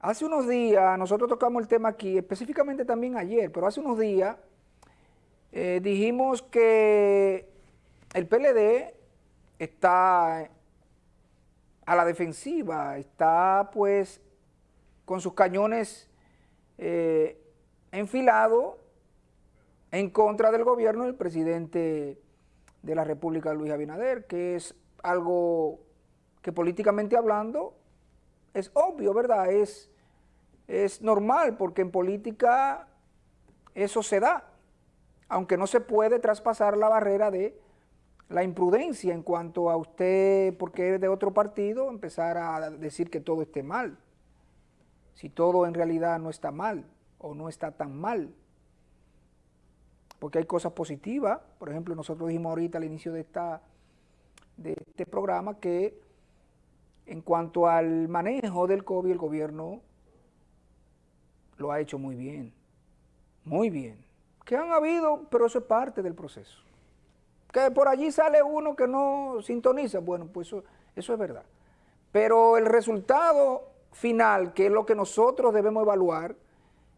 Hace unos días, nosotros tocamos el tema aquí, específicamente también ayer, pero hace unos días eh, dijimos que el PLD está a la defensiva, está pues con sus cañones eh, enfilados en contra del gobierno del presidente de la República, Luis Abinader, que es algo que políticamente hablando es obvio, ¿verdad? Es, es normal porque en política eso se da, aunque no se puede traspasar la barrera de la imprudencia en cuanto a usted, porque es de otro partido, empezar a decir que todo esté mal, si todo en realidad no está mal o no está tan mal, porque hay cosas positivas, por ejemplo, nosotros dijimos ahorita al inicio de, esta, de este programa que en cuanto al manejo del COVID, el gobierno lo ha hecho muy bien, muy bien. Que han habido, pero eso es parte del proceso. Que por allí sale uno que no sintoniza, bueno, pues eso, es verdad. Pero el resultado final, que es lo que nosotros debemos evaluar,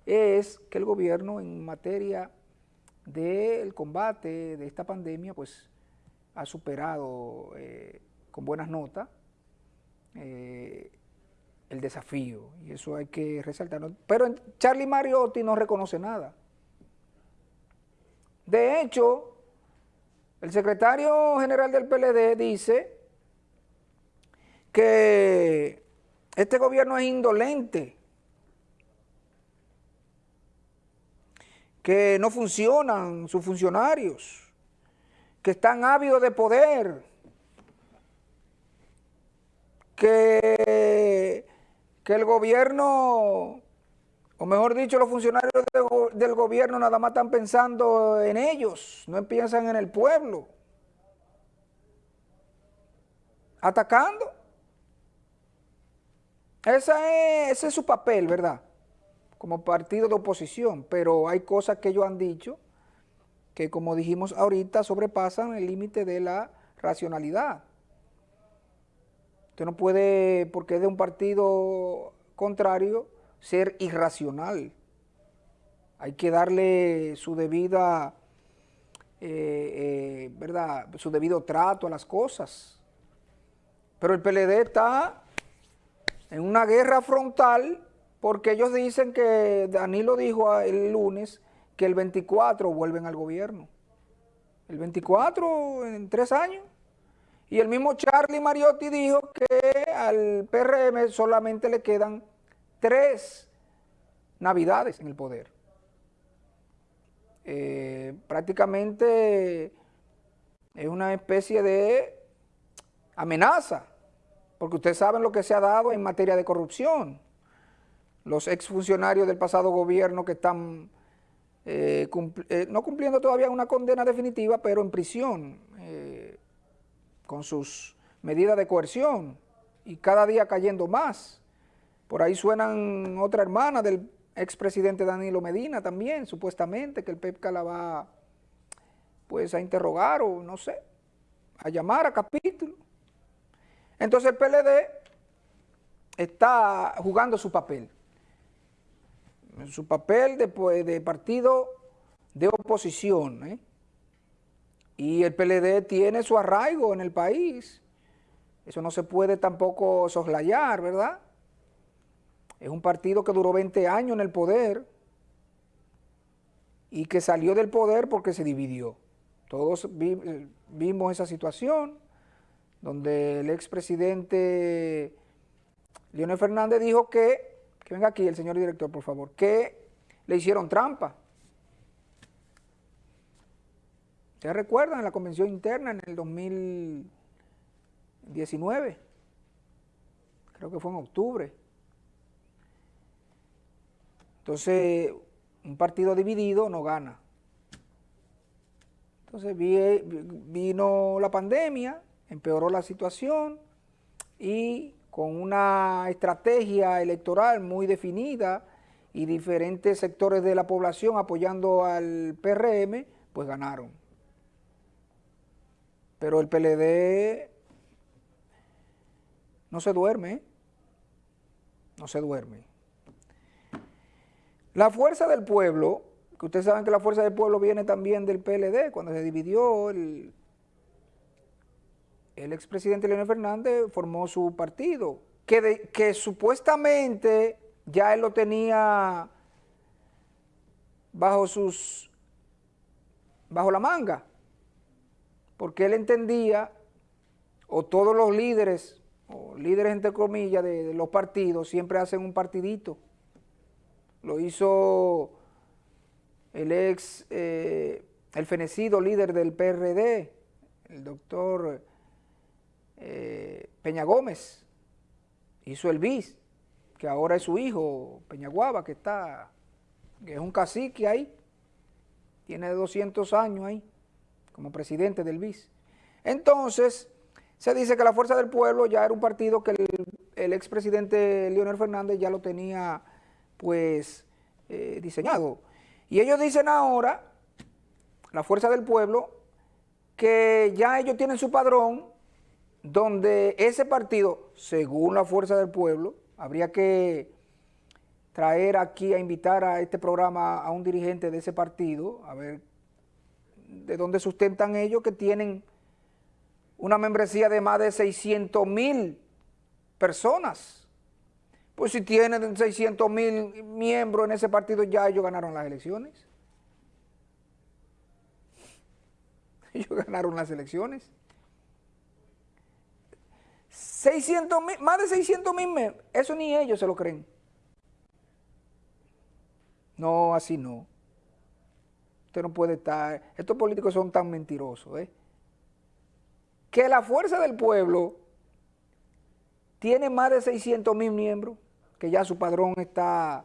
es que el gobierno en materia del combate de esta pandemia, pues ha superado eh, con buenas notas eh, el desafío, y eso hay que resaltarlo. Pero Charlie Mariotti no reconoce nada. De hecho, el secretario general del PLD dice que este gobierno es indolente, que no funcionan sus funcionarios, que están ávidos de poder, que, que el gobierno, o mejor dicho, los funcionarios del gobierno nada más están pensando en ellos, no piensan en el pueblo. Atacando. Ese es, es su papel, ¿verdad? Como partido de oposición, pero hay cosas que ellos han dicho que, como dijimos ahorita, sobrepasan el límite de la racionalidad. Usted no puede, porque es de un partido contrario, ser irracional. Hay que darle su debida, eh, eh, ¿verdad? Su debido trato a las cosas. Pero el PLD está en una guerra frontal porque ellos dicen que, Danilo dijo el lunes, que el 24 vuelven al gobierno. El 24 en tres años. Y el mismo Charlie Mariotti dijo que al PRM solamente le quedan tres navidades en el poder. Eh, prácticamente es una especie de amenaza, porque ustedes saben lo que se ha dado en materia de corrupción. Los exfuncionarios del pasado gobierno que están eh, eh, no cumpliendo todavía una condena definitiva, pero en prisión con sus medidas de coerción y cada día cayendo más. Por ahí suenan otra hermana del expresidente Danilo Medina también, supuestamente, que el PEPCA la va pues a interrogar o no sé, a llamar a capítulo. Entonces el PLD está jugando su papel, su papel de, pues, de partido de oposición, ¿eh? Y el PLD tiene su arraigo en el país. Eso no se puede tampoco soslayar, ¿verdad? Es un partido que duró 20 años en el poder y que salió del poder porque se dividió. Todos vimos esa situación donde el expresidente Leonel Fernández dijo que, que venga aquí el señor director por favor, que le hicieron trampa ¿Ustedes recuerdan la convención interna en el 2019? Creo que fue en octubre. Entonces, un partido dividido no gana. Entonces vino la pandemia, empeoró la situación y con una estrategia electoral muy definida y diferentes sectores de la población apoyando al PRM, pues ganaron. Pero el PLD no se duerme, no se duerme. La fuerza del pueblo, que ustedes saben que la fuerza del pueblo viene también del PLD, cuando se dividió el, el expresidente Leonel Fernández formó su partido, que, que supuestamente ya él lo tenía bajo sus, bajo la manga, porque él entendía, o todos los líderes, o líderes entre comillas de, los partidos, siempre hacen un partidito. Lo hizo el ex, eh, el fenecido líder del PRD, el doctor eh, Peña Gómez, hizo el BIS, que ahora es su hijo, Peñaguaba, que está, que es un cacique ahí, tiene 200 años ahí, como presidente del BIS. Entonces, se dice que la Fuerza del Pueblo ya era un partido que el, expresidente Leonel Fernández ya lo tenía, pues, eh, diseñado. Y ellos dicen ahora, la Fuerza del Pueblo, que ya ellos tienen su padrón, donde ese partido, según la Fuerza del Pueblo, habría que traer aquí a invitar a este programa a un dirigente de ese partido, a ver de dónde sustentan ellos que tienen una membresía de más de 600 mil personas. Pues si tienen 600 mil miembros en ese partido, ya ellos ganaron las elecciones. Ellos ganaron las elecciones. 600 mil, más de 600 mil, eso ni ellos se lo creen. No, así no. Usted no puede estar, estos políticos son tan mentirosos, ¿eh? Que la fuerza del pueblo tiene más de 600 mil miembros, que ya su padrón está...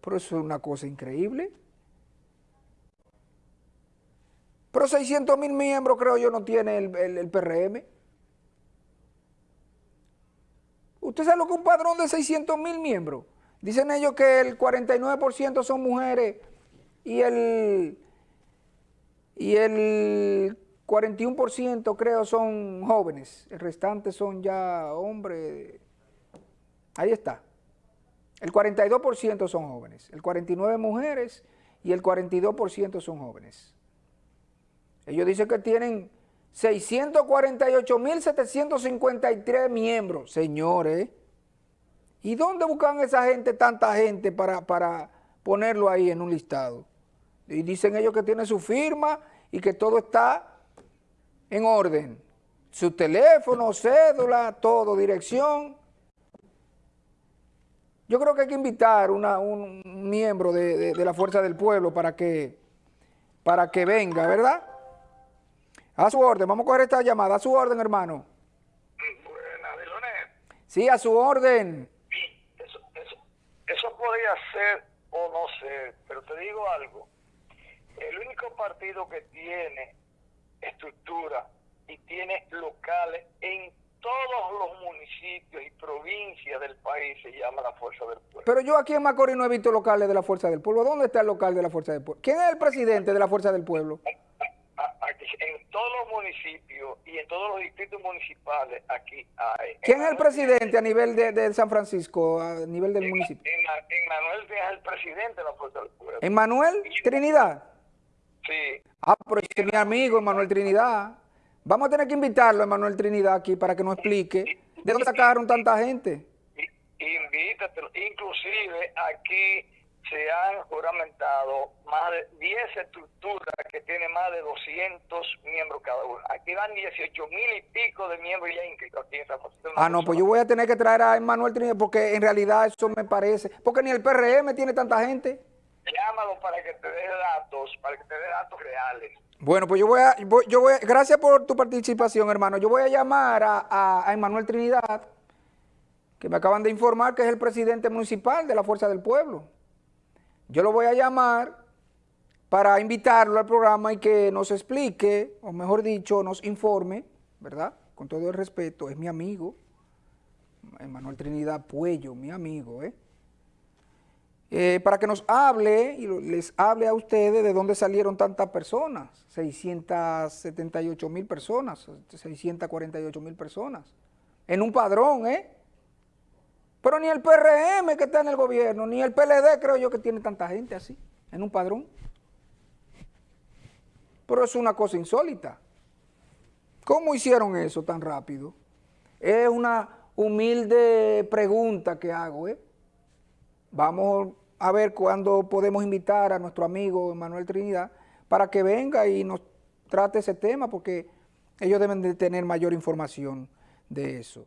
Pero eso es una cosa increíble. Pero 600 mil miembros creo yo no tiene el, el PRM. ¿Usted sabe lo que un padrón de 600 mil miembros? Dicen ellos que el 49% son mujeres y el, y el 41% creo son jóvenes. El restante son ya hombres. Ahí está. El 42% son jóvenes. El 49% mujeres y el 42% son jóvenes. Ellos dicen que tienen 648.753 miembros, señores. ¿Y dónde buscan esa gente, tanta gente, para, para ponerlo ahí en un listado? Y dicen ellos que tienen su firma y que todo está en orden. Su teléfono, cédula, todo, dirección. Yo creo que hay que invitar una, un miembro de, de la Fuerza del Pueblo para que, para que venga, ¿verdad? A su orden, vamos a coger esta llamada. A su orden, hermano. Sí, a su orden. Eso, eso, eso podría ser o no ser, pero te digo algo. El único partido que tiene estructura y tiene locales en todos los municipios y provincias del país se llama la Fuerza del Pueblo. Pero yo aquí en Macorís no he visto locales de la Fuerza del Pueblo. ¿Dónde está el local de la Fuerza del Pueblo? ¿Quién es el presidente de la Fuerza del Pueblo? en todos los municipios y en todos los distritos municipales aquí hay. ¿Quién es el presidente a nivel de, San Francisco, a nivel del municipio? En, Manuel es el presidente de la Fuerza del Pueblo. ¿En Manuel Trinidad? Sí. Ah, pero es mi amigo Emanuel Trinidad. Vamos a tener que invitarlo, Emanuel Trinidad, aquí para que nos explique de dónde sacaron tanta gente. Invítatelo. Inclusive aquí se han juramentado más de 10 estructuras que tienen más de 200 miembros cada una. Aquí van 18 mil y pico de miembros ya inscritos aquí en San José. Ah, no, pues yo voy a tener que traer a Emanuel Trinidad porque en realidad eso me parece, porque ni el PRM tiene tanta gente. Llámalo para que te dé datos, para que te dé datos reales. Bueno, pues yo voy a, yo voy gracias por tu participación, hermano. Yo voy a llamar a, a, a Emanuel Trinidad, que me acaban de informar que es el presidente municipal de la Fuerza del Pueblo. Yo lo voy a llamar para invitarlo al programa y que nos explique, o mejor dicho, nos informe, ¿verdad? Con todo el respeto, es mi amigo, Manuel Trinidad Puello, mi amigo, ¿eh? ¿Eh? para que nos hable y les hable a ustedes de dónde salieron tantas personas, 678 mil personas, 648 mil personas, en un padrón, ¿eh? Pero ni el PRM que está en el gobierno, ni el PLD creo yo que tiene tanta gente así, en un padrón. Pero es una cosa insólita. ¿Cómo hicieron eso tan rápido? Es una humilde pregunta que hago. ¿eh? Vamos a ver cuándo podemos invitar a nuestro amigo Manuel Trinidad para que venga y nos trate ese tema porque ellos deben de tener mayor información de eso.